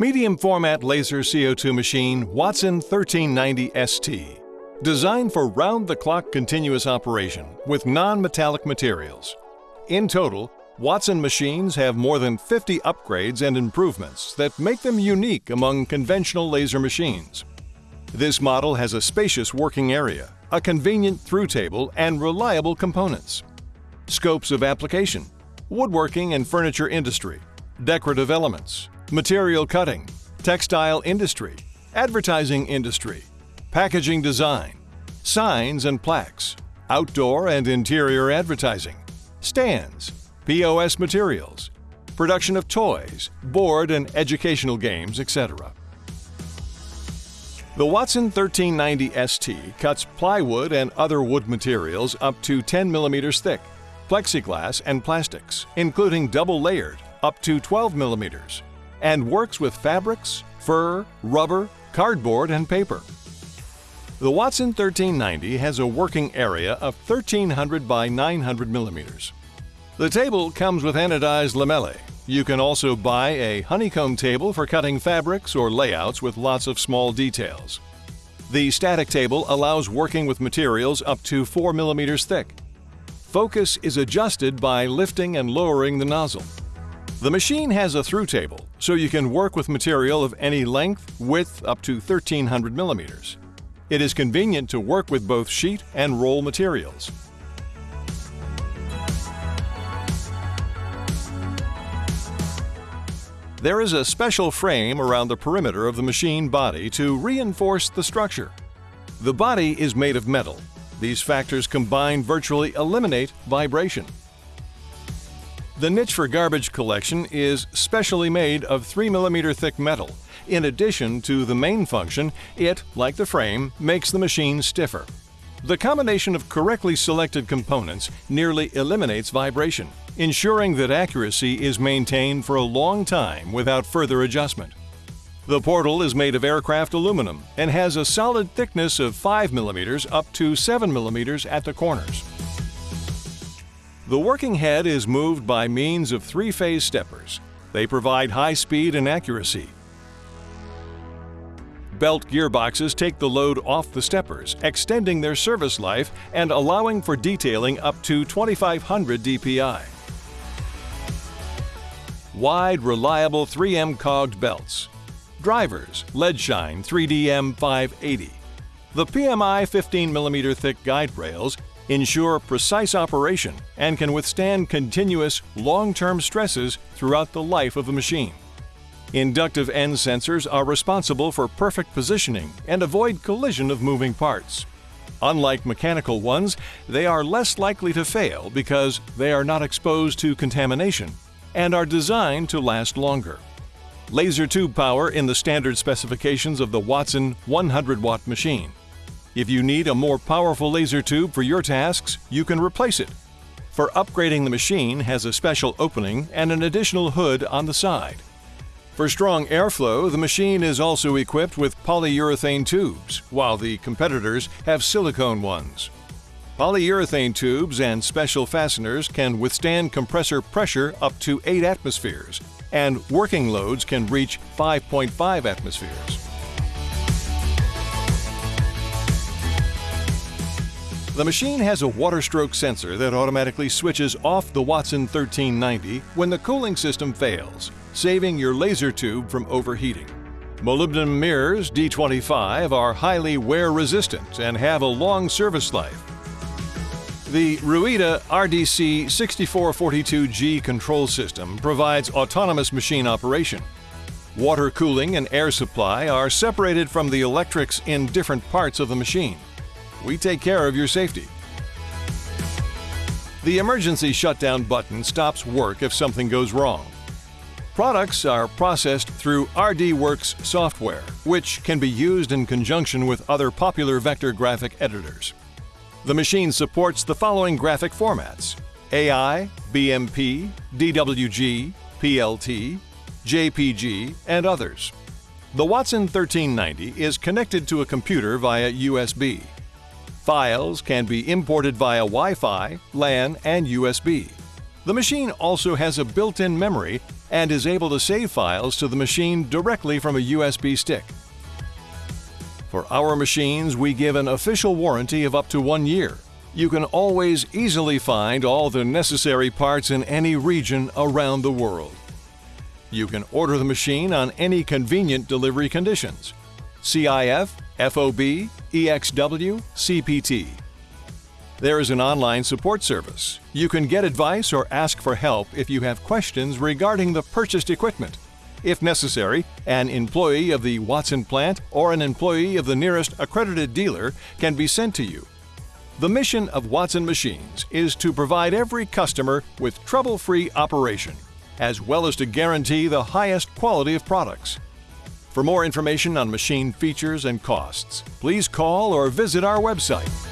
Medium format laser CO2 machine Wattsan 1390 ST. Designed for round-the-clock continuous operation with non-metallic materials. In total, Wattsan machines have more than 50 upgrades and improvements that make them unique among conventional laser machines. This model has a spacious working area, a convenient through table, and reliable components. Scopes of application woodworking and furniture industry, decorative elements, material cutting, textile industry, advertising industry, packaging design, signs and plaques, outdoor and interior advertising, stands, POS materials, production of toys, board and educational games, etc. The Wattsan 1390 ST cuts plywood and other wood materials up to 10 millimeters thick plexiglass, and plastics, including double layered, up to 12 millimeters, and works with fabrics, fur, rubber, cardboard, and paper. The Wattsan 1390 has a working area of 1300 by 900 millimeters. The table comes with anodized lamellae. You can also buy a honeycomb table for cutting fabrics or layouts with lots of small details. The static table allows working with materials up to 4 millimeters thick Focus is adjusted by lifting and lowering the nozzle. The machine has a through table, so you can work with material of any length, width up to 1300 millimeters. It is convenient to work with both sheet and roll materials. There is a special frame around the perimeter of the machine body to reinforce the structure. The body is made of metal these factors combined virtually eliminate vibration. The niche for garbage collection is specially made of 3mm thick metal. In addition to the main function, it, like the frame, makes the machine stiffer. The combination of correctly selected components nearly eliminates vibration, ensuring that accuracy is maintained for a long time without further adjustment. The portal is made of aircraft aluminum and has a solid thickness of 5 mm up to 7 mm at the corners. The working head is moved by means of three-phase steppers. They provide high speed and accuracy. Belt gearboxes take the load off the steppers, extending their service life and allowing for detailing up to 2500 dpi. Wide, reliable 3M cogged belts Drivers, Leadshine 3DM 580. The PMI 15mm thick guide rails ensure precise operation and can withstand continuous, long-term stresses throughout the life of a machine. Inductive end sensors are responsible for perfect positioning and avoid collision of moving parts. Unlike mechanical ones, they are less likely to fail because they are not exposed to contamination and are designed to last longer laser tube power in the standard specifications of the Wattsan 100 watt machine. If you need a more powerful laser tube for your tasks, you can replace it. For upgrading the machine has a special opening and an additional hood on the side. For strong airflow, the machine is also equipped with polyurethane tubes, while the competitors have silicone ones. Polyurethane tubes and special fasteners can withstand compressor pressure up to 8 atmospheres, and working loads can reach 5.5 atmospheres. The machine has a water stroke sensor that automatically switches off the Wattsan 1390 when the cooling system fails, saving your laser tube from overheating. Molybdenum mirrors D25 are highly wear resistant and have a long service life, the Ruida RDC 6442G control system provides autonomous machine operation. Water cooling and air supply are separated from the electrics in different parts of the machine. We take care of your safety. The emergency shutdown button stops work if something goes wrong. Products are processed through RDWorks software, which can be used in conjunction with other popular vector graphic editors. The machine supports the following graphic formats AI, BMP, DWG, PLT, JPG, and others. The Wattsan 1390 is connected to a computer via USB. Files can be imported via Wi-Fi, LAN, and USB. The machine also has a built-in memory and is able to save files to the machine directly from a USB stick. For our machines, we give an official warranty of up to one year. You can always easily find all the necessary parts in any region around the world. You can order the machine on any convenient delivery conditions CIF, FOB, EXW, CPT. There is an online support service. You can get advice or ask for help if you have questions regarding the purchased equipment. If necessary, an employee of the Wattsan plant or an employee of the nearest accredited dealer can be sent to you. The mission of Wattsan Machines is to provide every customer with trouble-free operation, as well as to guarantee the highest quality of products. For more information on machine features and costs, please call or visit our website